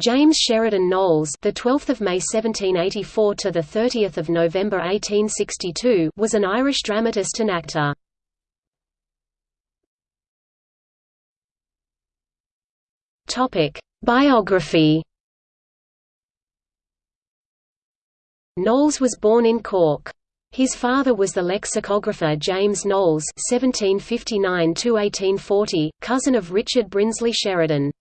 James Sheridan Knowles, the 12th of May 1784 to the 30th of November 1862, was an Irish dramatist and actor. Topic: Biography. Knowles was born in Cork. His father was the lexicographer James Knowles (1759–1840), cousin of Richard Brinsley Sheridan.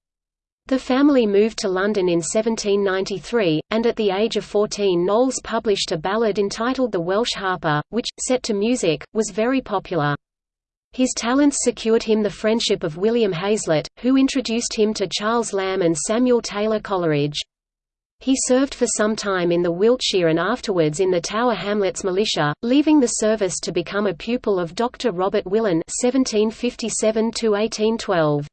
The family moved to London in 1793, and at the age of 14 Knowles published a ballad entitled The Welsh Harper, which, set to music, was very popular. His talents secured him the friendship of William Hazlitt, who introduced him to Charles Lamb and Samuel Taylor Coleridge. He served for some time in the Wiltshire and afterwards in the Tower Hamlets militia, leaving the service to become a pupil of Dr. Robert Willan (1757–1812).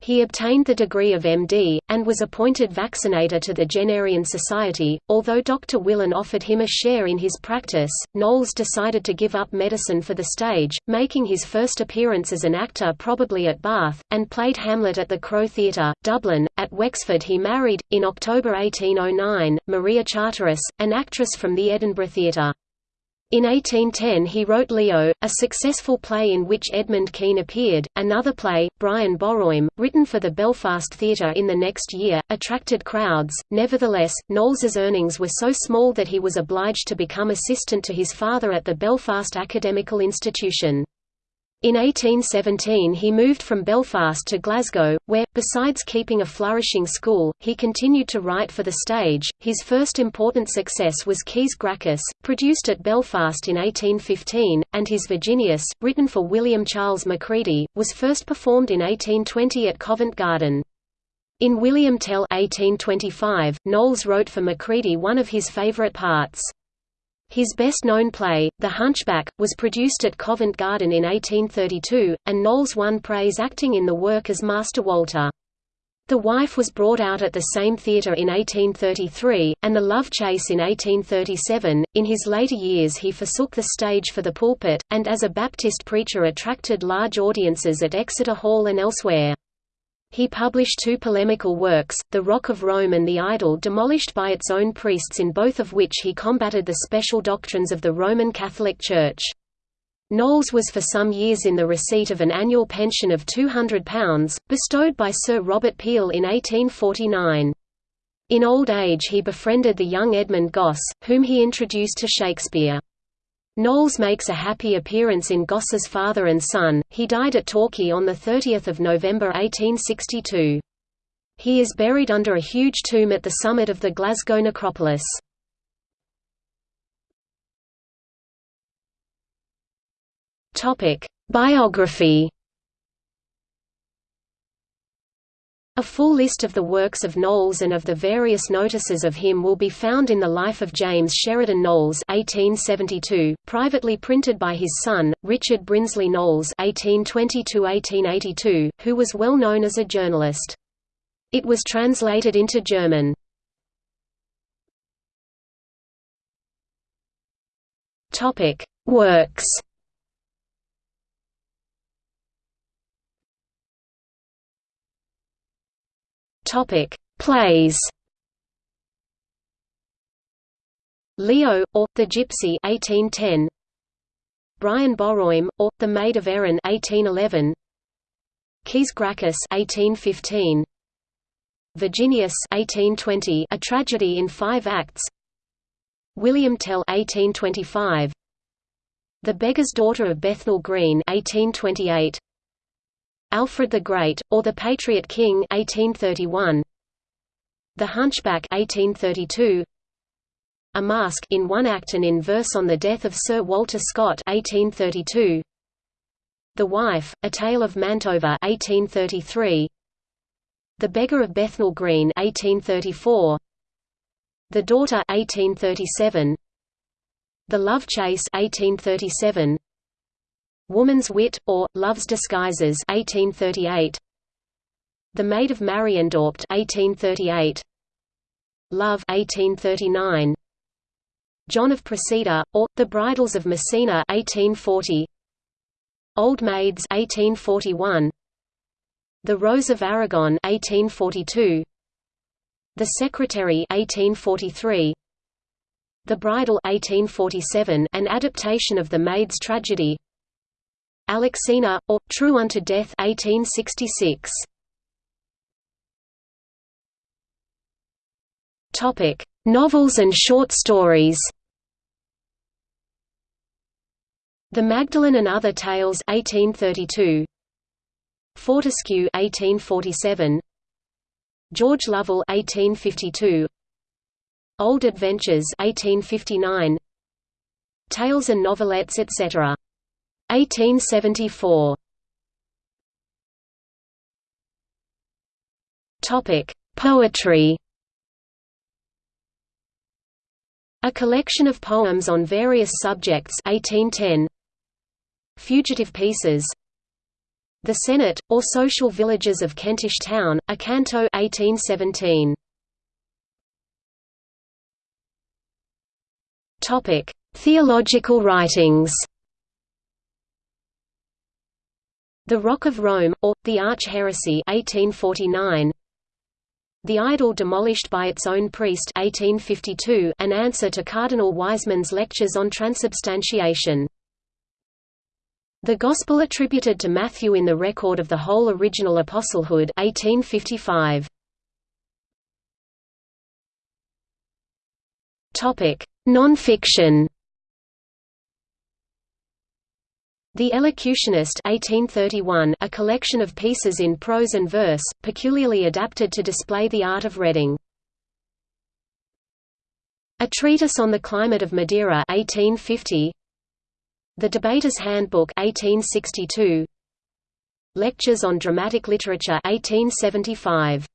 He obtained the degree of MD, and was appointed vaccinator to the Jennerian Society. Although Dr. Willan offered him a share in his practice, Knowles decided to give up medicine for the stage, making his first appearance as an actor probably at Bath, and played Hamlet at the Crow Theatre, Dublin. At Wexford he married, in October 1809, Maria Charteris, an actress from the Edinburgh Theatre. In 1810 he wrote Leo, a successful play in which Edmund Kean appeared. Another play, Brian Boroim, written for the Belfast Theatre in the next year, attracted crowds. Nevertheless, Knowles's earnings were so small that he was obliged to become assistant to his father at the Belfast Academical Institution. In 1817 he moved from Belfast to Glasgow, where, besides keeping a flourishing school, he continued to write for the stage. His first important success was Caius Gracchus, produced at Belfast in 1815, and his Virginius, written for William Charles Macready, was first performed in 1820 at Covent Garden. In William Tell 1825, Knowles wrote for Macready one of his favourite parts. His best-known play, The Hunchback, was produced at Covent Garden in 1832, and Knowles won praise acting in the work as Master Walter. The Wife was brought out at the same theatre in 1833, and The Love Chase in 1837. In his later years he forsook the stage for the pulpit, and as a Baptist preacher attracted large audiences at Exeter Hall and elsewhere. He published two polemical works, The Rock of Rome and The Idol demolished by its own priests in both of which he combated the special doctrines of the Roman Catholic Church. Knowles was for some years in the receipt of an annual pension of £200, bestowed by Sir Robert Peel in 1849. In old age he befriended the young Edmund Gosse, whom he introduced to Shakespeare. Knowles makes a happy appearance in Gosse's Father and Son. He died at Torquay on 30 November 1862. He is buried under a huge tomb at the summit of the Glasgow necropolis. Biography A full list of the works of Knowles and of the various notices of him will be found in the Life of James Sheridan Knowles 1872, privately printed by his son, Richard Brinsley Knowles 1820 who was well known as a journalist. It was translated into German. Works Topic: Plays. Leo, or The Gypsy 1810. Brian Boroim, or The Maid of Erin 1811. Caius Gracchus 1815. Virginius 1820, a tragedy in five acts. William Tell 1825. The Beggar's Daughter of Bethnal Green 1828. Alfred the Great, or The Patriot King 1831. The Hunchback 1832. A Mask in one act and in verse on the death of Sir Walter Scott 1832. The Wife, A Tale of Mantua 1833. The Beggar of Bethnal Green 1834. The Daughter 1837. The Love Chase 1837. Woman's Wit, or, Love's Disguises 1838. The Maid of Mariendorpt 1838. Love 1839. John of Procida, or, The Bridals of Messina 1840. Old Maids 1841. The Rose of Aragon 1842. The Secretary 1843, The Bridal 1847, an adaptation of The Maid's Tragedy Alexina, or, True Unto Death 1866. Novels and short stories. The Magdalen and Other Tales 1832 Fortescue 1847 George Lovell 1852 Old Adventures 1859 Tales and Novelettes etc. 1874 Topic: Poetry A collection of poems on various subjects 1810 Fugitive Pieces The Senate, or Social Villages of Kentish Town, a canto 1817. Topic: Theological writings. The Rock of Rome, or, The Arch Heresy 1849. The Idol Demolished by Its Own Priest 1852, an answer to Cardinal Wiseman's lectures on transubstantiation. The Gospel attributed to Matthew in the record of the whole original apostlehood 1855. Topic: Non-fiction. The Elocutionist 1831, a collection of pieces in prose and verse, peculiarly adapted to display the art of reading. A Treatise on the Climate of Madeira 1850, the Debater's Handbook 1862 Lectures on Dramatic Literature 1875